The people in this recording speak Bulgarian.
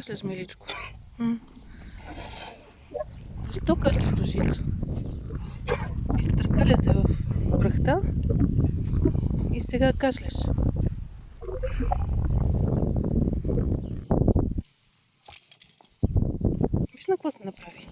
Слез миличко. Жестока след душите. Изтъркаля се в пръхта и сега кашляш. Виж на какво се направи.